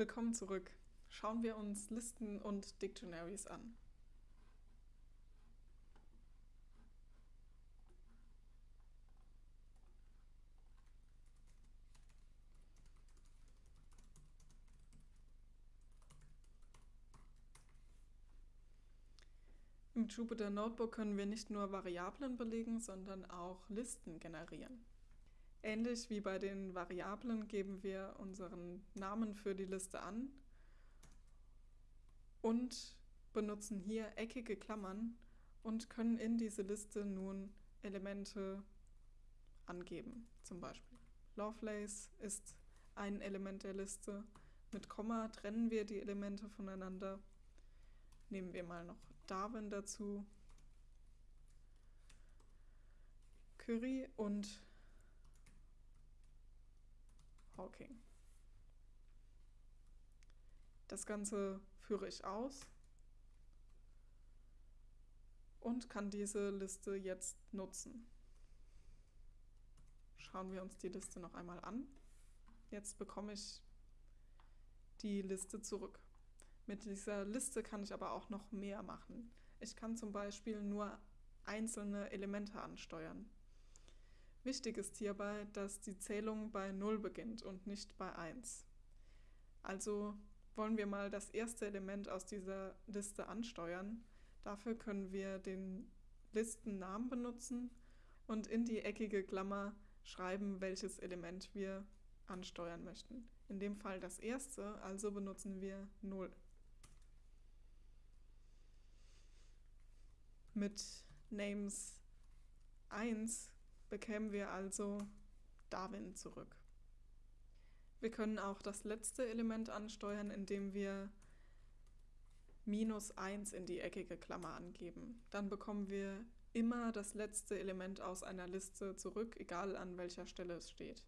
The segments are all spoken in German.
Willkommen zurück. Schauen wir uns Listen und Dictionaries an. Im Jupyter Notebook können wir nicht nur Variablen belegen, sondern auch Listen generieren. Ähnlich wie bei den Variablen geben wir unseren Namen für die Liste an und benutzen hier eckige Klammern und können in diese Liste nun Elemente angeben. Zum Beispiel Lovelace ist ein Element der Liste. Mit Komma trennen wir die Elemente voneinander. Nehmen wir mal noch Darwin dazu. Curry und Hawking. Das Ganze führe ich aus und kann diese Liste jetzt nutzen. Schauen wir uns die Liste noch einmal an. Jetzt bekomme ich die Liste zurück. Mit dieser Liste kann ich aber auch noch mehr machen. Ich kann zum Beispiel nur einzelne Elemente ansteuern. Wichtig ist hierbei, dass die Zählung bei 0 beginnt und nicht bei 1. Also wollen wir mal das erste Element aus dieser Liste ansteuern. Dafür können wir den Listennamen benutzen und in die eckige Klammer schreiben, welches Element wir ansteuern möchten. In dem Fall das erste, also benutzen wir 0. Mit Names 1 bekämen wir also Darwin zurück. Wir können auch das letzte Element ansteuern, indem wir minus 1 in die eckige Klammer angeben. Dann bekommen wir immer das letzte Element aus einer Liste zurück, egal an welcher Stelle es steht.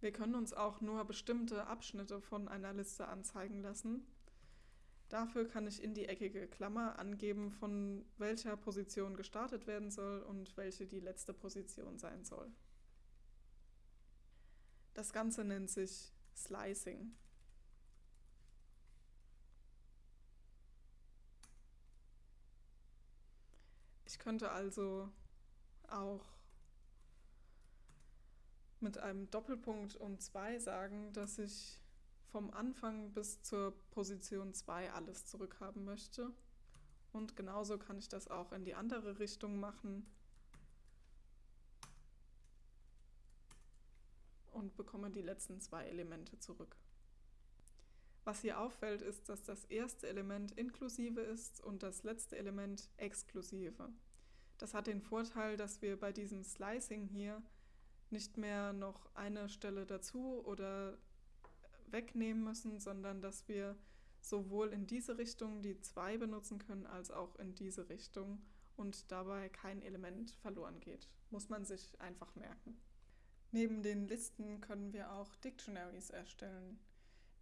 Wir können uns auch nur bestimmte Abschnitte von einer Liste anzeigen lassen. Dafür kann ich in die eckige Klammer angeben, von welcher Position gestartet werden soll und welche die letzte Position sein soll. Das Ganze nennt sich Slicing. Ich könnte also auch mit einem Doppelpunkt und 2 sagen, dass ich vom Anfang bis zur Position 2 alles zurückhaben möchte. Und genauso kann ich das auch in die andere Richtung machen und bekomme die letzten zwei Elemente zurück. Was hier auffällt, ist, dass das erste Element inklusive ist und das letzte Element exklusive. Das hat den Vorteil, dass wir bei diesem Slicing hier nicht mehr noch eine Stelle dazu oder wegnehmen müssen, sondern dass wir sowohl in diese Richtung die 2 benutzen können, als auch in diese Richtung und dabei kein Element verloren geht. Muss man sich einfach merken. Neben den Listen können wir auch Dictionaries erstellen.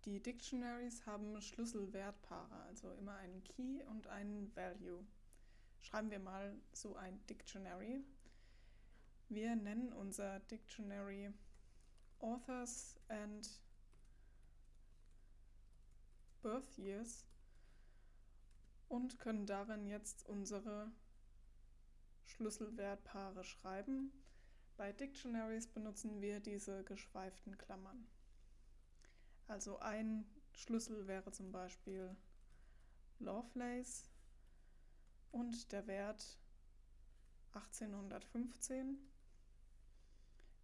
Die Dictionaries haben Schlüsselwertpaare, also immer einen Key und einen Value. Schreiben wir mal so ein Dictionary. Wir nennen unser Dictionary Authors and Birth Years und können darin jetzt unsere Schlüsselwertpaare schreiben. Bei Dictionaries benutzen wir diese geschweiften Klammern. Also ein Schlüssel wäre zum Beispiel Lovelace und der Wert 1815.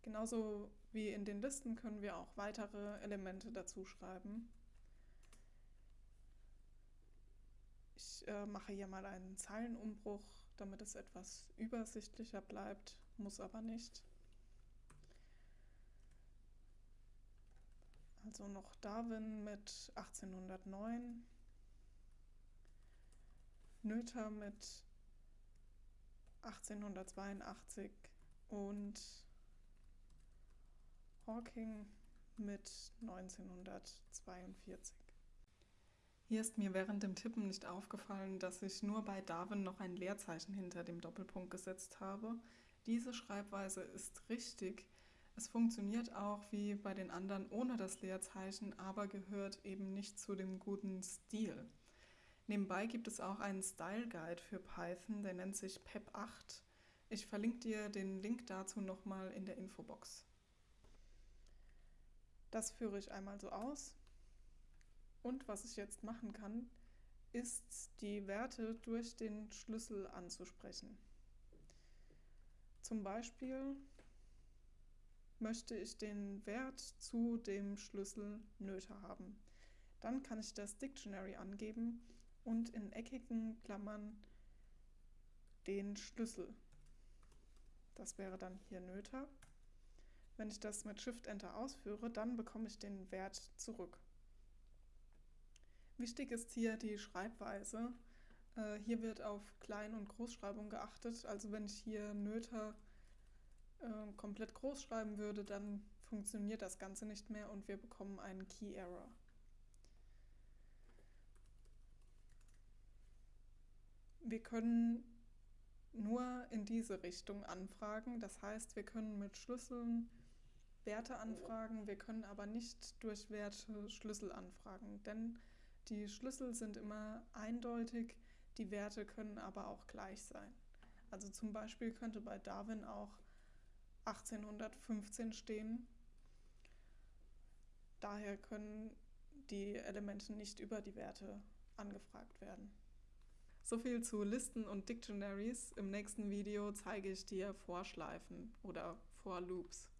Genauso wie in den Listen können wir auch weitere Elemente dazu schreiben. Äh, mache hier mal einen Zeilenumbruch, damit es etwas übersichtlicher bleibt, muss aber nicht. Also noch Darwin mit 1809, Noether mit 1882 und Hawking mit 1942. Hier ist mir während dem Tippen nicht aufgefallen, dass ich nur bei Darwin noch ein Leerzeichen hinter dem Doppelpunkt gesetzt habe. Diese Schreibweise ist richtig, Es funktioniert auch wie bei den anderen ohne das Leerzeichen, aber gehört eben nicht zu dem guten Stil. Nebenbei gibt es auch einen Style Guide für Python, der nennt sich PEP8. Ich verlinke dir den Link dazu nochmal in der Infobox. Das führe ich einmal so aus. Und was ich jetzt machen kann, ist die Werte durch den Schlüssel anzusprechen. Zum Beispiel möchte ich den Wert zu dem Schlüssel Nöte haben. Dann kann ich das Dictionary angeben und in eckigen Klammern den Schlüssel. Das wäre dann hier Nöter. Wenn ich das mit Shift-Enter ausführe, dann bekomme ich den Wert zurück. Wichtig ist hier die Schreibweise. Äh, hier wird auf Klein- und Großschreibung geachtet. Also wenn ich hier Nöter äh, komplett groß schreiben würde, dann funktioniert das Ganze nicht mehr und wir bekommen einen Key Error. Wir können nur in diese Richtung anfragen. Das heißt, wir können mit Schlüsseln Werte anfragen, wir können aber nicht durch Werte Schlüssel anfragen, denn die Schlüssel sind immer eindeutig, die Werte können aber auch gleich sein. Also zum Beispiel könnte bei Darwin auch 1815 stehen. Daher können die Elemente nicht über die Werte angefragt werden. So viel zu Listen und Dictionaries. Im nächsten Video zeige ich dir Vorschleifen oder For Loops.